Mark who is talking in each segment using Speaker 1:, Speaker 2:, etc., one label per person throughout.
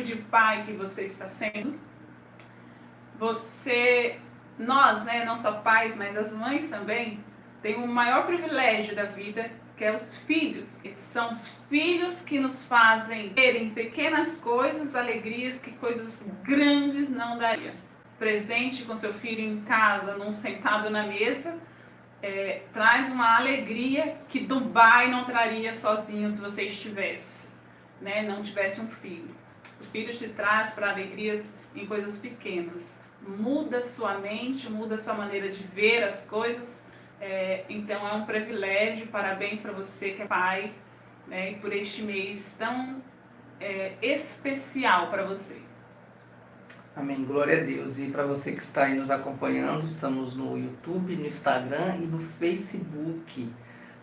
Speaker 1: tipo de pai que você está sendo? Você, nós, né, não só pais, mas as mães também, tem o maior privilégio da vida, que é os filhos. São os filhos que nos fazem terem pequenas coisas, alegrias que coisas grandes não daria. Presente com seu filho em casa, num sentado na mesa, é, traz uma alegria que Dubai não traria sozinho se você estivesse, né, não tivesse um filho. O filho te traz para alegrias em coisas pequenas. Muda sua mente, muda sua maneira de ver as coisas, é, então é um privilégio, parabéns para você que é pai, né, por este mês tão é, especial para você.
Speaker 2: Amém, glória a Deus. E para você que está aí nos acompanhando, estamos no YouTube, no Instagram e no Facebook,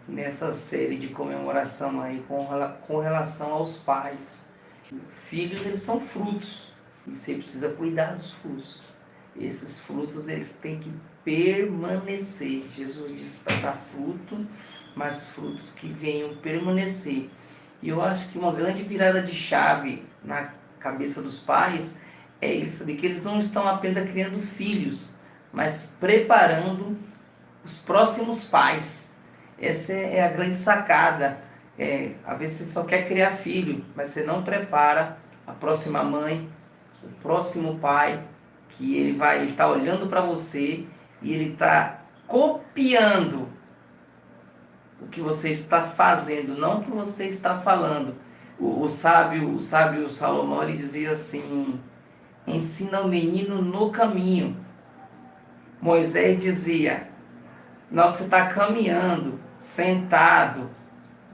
Speaker 2: nessa série de comemoração aí com, com relação aos pais. Filhos, eles são frutos, e você precisa cuidar dos frutos. Esses frutos, eles têm que permanecer. Jesus disse para dar fruto, mas frutos que venham permanecer. E eu acho que uma grande virada de chave na cabeça dos pais é eles saber que eles não estão apenas criando filhos, mas preparando os próximos pais. Essa é a grande sacada. É, às vezes você só quer criar filho, mas você não prepara a próxima mãe, o próximo pai, que ele vai estar tá olhando para você e ele está copiando o que você está fazendo, não o que você está falando. O, o sábio, o sábio Salomão ele dizia assim: ensina o menino no caminho. Moisés dizia: na hora que você está caminhando, sentado,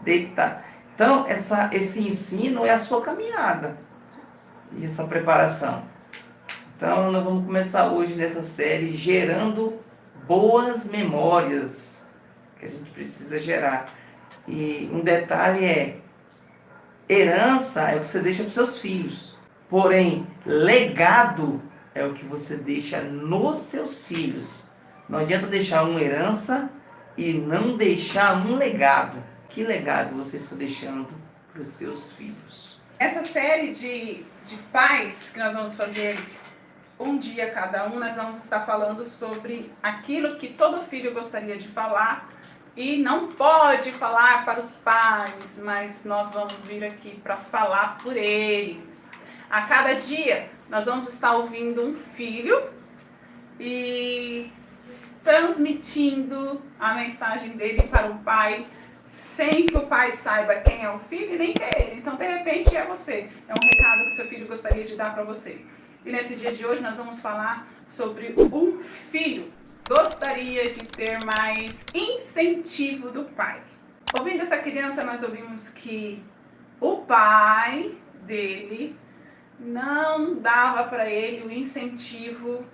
Speaker 2: deitado. Então, essa, esse ensino é a sua caminhada e essa preparação. Então, nós vamos começar hoje nessa série gerando boas memórias que a gente precisa gerar. E um detalhe é, herança é o que você deixa para os seus filhos. Porém, legado é o que você deixa nos seus filhos. Não adianta deixar uma herança e não deixar um legado. Que legado você está deixando para os seus filhos?
Speaker 1: Essa série de, de pais que nós vamos fazer um dia cada um, nós vamos estar falando sobre aquilo que todo filho gostaria de falar e não pode falar para os pais, mas nós vamos vir aqui para falar por eles. A cada dia nós vamos estar ouvindo um filho e transmitindo a mensagem dele para o pai, sem que o pai saiba quem é o filho e nem que é ele. Então, de repente, é você. É um recado que seu filho gostaria de dar para você. E nesse dia de hoje nós vamos falar sobre um filho gostaria de ter mais incentivo do pai. Ouvindo essa criança, nós ouvimos que o pai dele não dava para ele o incentivo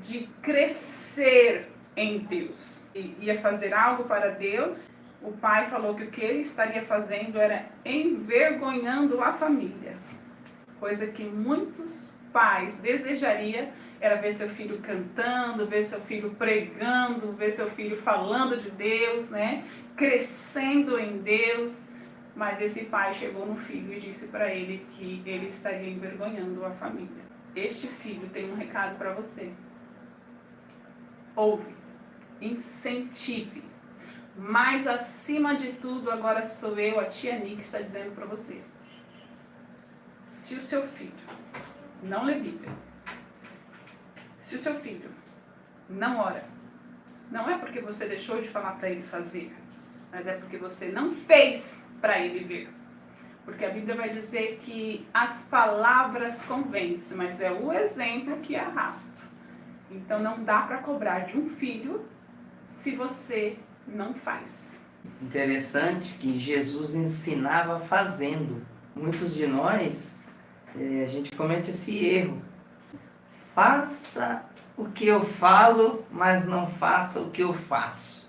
Speaker 1: de crescer em Deus. E ia fazer algo para Deus. O pai falou que o que ele estaria fazendo era envergonhando a família. Coisa que muitos pais desejaria era ver seu filho cantando, ver seu filho pregando, ver seu filho falando de Deus, né? crescendo em Deus. Mas esse pai chegou no filho e disse para ele que ele estaria envergonhando a família. Este filho tem um recado para você. Ouve, incentive. Mas acima de tudo, agora sou eu, a tia Nick, está dizendo para você. Se o seu filho não lê Bíblia. Se o seu filho não ora, não é porque você deixou de falar para ele fazer, mas é porque você não fez para ele ver. Porque a Bíblia vai dizer que as palavras convencem, mas é o exemplo que arrasta. Então não dá para cobrar de um filho se você não faz.
Speaker 2: Interessante que Jesus ensinava fazendo. Muitos de nós é, a gente comete esse erro. Faça o que eu falo, mas não faça o que eu faço.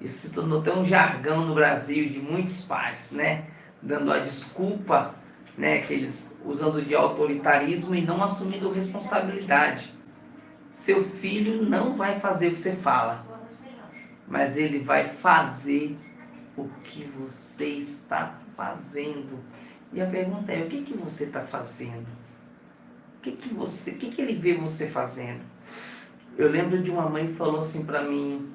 Speaker 2: Isso se tornou até um jargão no Brasil de muitos pais, né? Dando a desculpa, né? Que eles usando de autoritarismo e não assumindo responsabilidade. Seu filho não vai fazer o que você fala, mas ele vai fazer o que você está fazendo. E a pergunta é, o que, que você está fazendo? O que, que você, o que, que ele vê você fazendo? Eu lembro de uma mãe que falou assim para mim,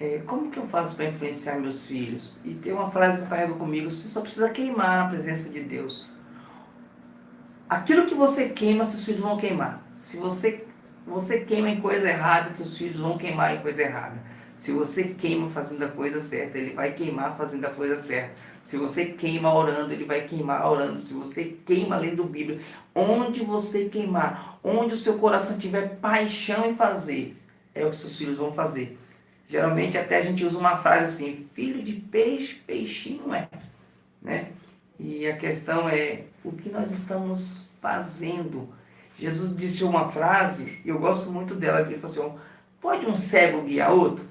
Speaker 2: é, como que eu faço para influenciar meus filhos? E tem uma frase que eu carrego comigo, você só precisa queimar na presença de Deus. Aquilo que você queima, seus filhos vão queimar. Se você, você queima em coisa errada, seus filhos vão queimar em coisa errada. Se você queima fazendo a coisa certa, ele vai queimar fazendo a coisa certa. Se você queima orando, ele vai queimar orando. Se você queima lendo Bíblia, onde você queimar, onde o seu coração tiver paixão em fazer, é o que seus filhos vão fazer. Geralmente até a gente usa uma frase assim, filho de peixe, peixinho é. Né? E a questão é, o que nós estamos fazendo? Jesus disse uma frase, e eu gosto muito dela, ele falou assim, pode um cego guiar outro?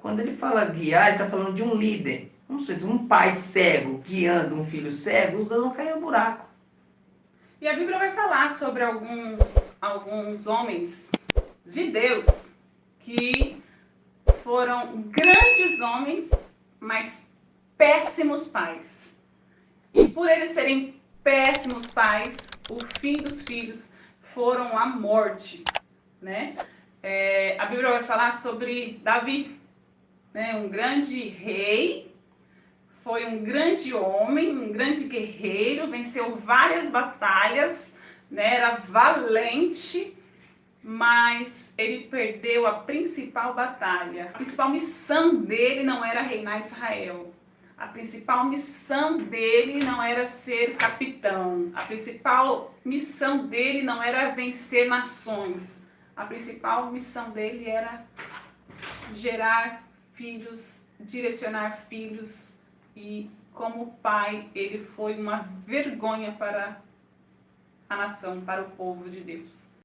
Speaker 2: Quando ele fala guiar, ele está falando de um líder. Vamos dizer, um pai cego guiando um filho cego, os dois vão cair no buraco.
Speaker 1: E a Bíblia vai falar sobre alguns, alguns homens de Deus que foram grandes homens, mas péssimos pais. E por eles serem péssimos pais, o fim dos filhos foram a morte. Né? É, a Bíblia vai falar sobre Davi, né? um grande rei foi um grande homem, um grande guerreiro, venceu várias batalhas, né, era valente, mas ele perdeu a principal batalha. A principal missão dele não era reinar Israel. A principal missão dele não era ser capitão. A principal missão dele não era vencer nações. A principal missão dele era gerar filhos, direcionar filhos e como pai, ele foi uma vergonha para a nação, para o povo de Deus.